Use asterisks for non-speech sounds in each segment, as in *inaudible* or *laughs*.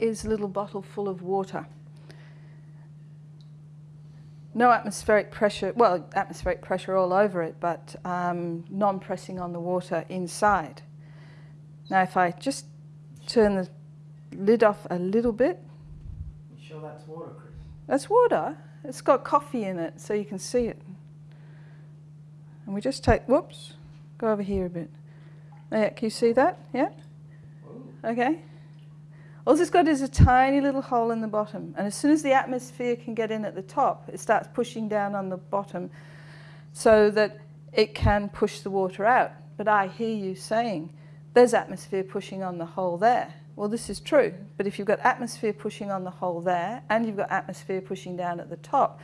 here is a little bottle full of water. No atmospheric pressure, well, atmospheric pressure all over it, but um, non-pressing on the water inside. Now if I just turn the lid off a little bit. You sure that's water, Chris? That's water. It's got coffee in it, so you can see it. And we just take, whoops, go over here a bit. Yeah, can you see that? Yeah? Ooh. Okay. All it's got is a tiny little hole in the bottom. And as soon as the atmosphere can get in at the top, it starts pushing down on the bottom so that it can push the water out. But I hear you saying, there's atmosphere pushing on the hole there. Well, this is true, but if you've got atmosphere pushing on the hole there and you've got atmosphere pushing down at the top,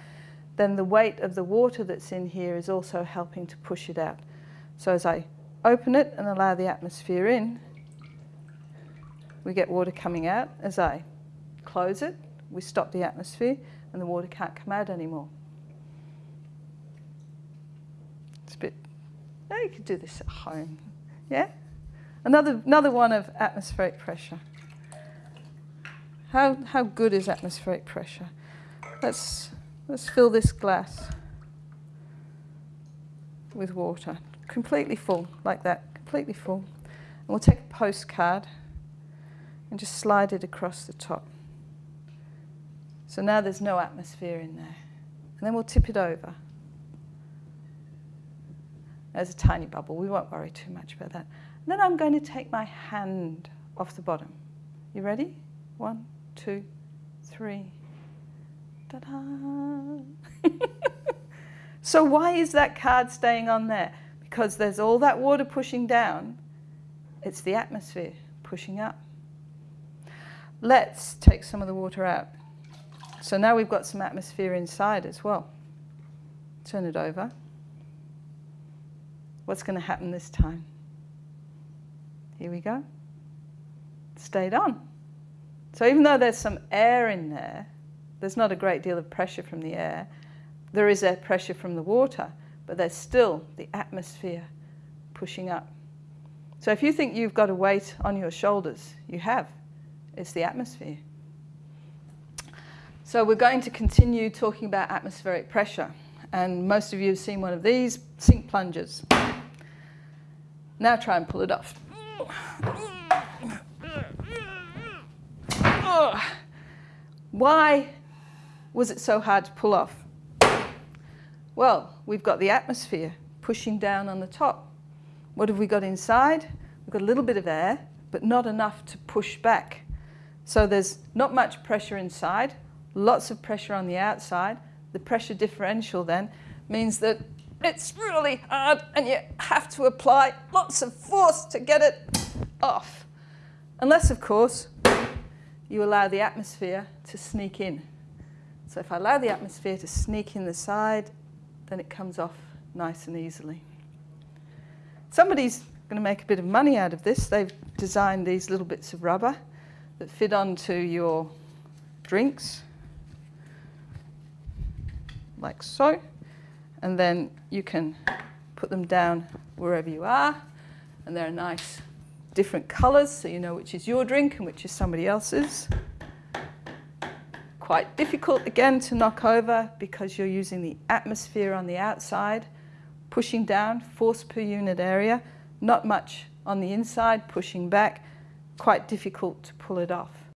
then the weight of the water that's in here is also helping to push it out. So as I open it and allow the atmosphere in, we get water coming out. As I close it, we stop the atmosphere and the water can't come out anymore. It's a bit, oh, you could do this at home, yeah? Another, another one of atmospheric pressure. How, how good is atmospheric pressure? Let's, let's fill this glass with water, completely full, like that, completely full. And we'll take a postcard and just slide it across the top. So now there's no atmosphere in there. And then we'll tip it over. There's a tiny bubble. We won't worry too much about that. And then I'm going to take my hand off the bottom. You ready? One, two, three. Ta-da! *laughs* so why is that card staying on there? Because there's all that water pushing down. It's the atmosphere pushing up. Let's take some of the water out. So now we've got some atmosphere inside as well. Turn it over. What's going to happen this time? Here we go. Stayed on. So even though there's some air in there, there's not a great deal of pressure from the air. There is air pressure from the water, but there's still the atmosphere pushing up. So if you think you've got a weight on your shoulders, you have. It's the atmosphere. So we're going to continue talking about atmospheric pressure. And most of you have seen one of these, sink plungers. Now try and pull it off. Why was it so hard to pull off? Well, we've got the atmosphere pushing down on the top. What have we got inside? We've got a little bit of air, but not enough to push back. So there's not much pressure inside, lots of pressure on the outside. The pressure differential then means that it's really hard and you have to apply lots of force to get it off. Unless, of course, you allow the atmosphere to sneak in. So if I allow the atmosphere to sneak in the side, then it comes off nice and easily. Somebody's going to make a bit of money out of this. They've designed these little bits of rubber that fit onto your drinks, like so. And then you can put them down wherever you are. And they're nice different colors so you know which is your drink and which is somebody else's. Quite difficult again to knock over because you're using the atmosphere on the outside, pushing down, force per unit area, not much on the inside, pushing back, quite difficult to pull it off.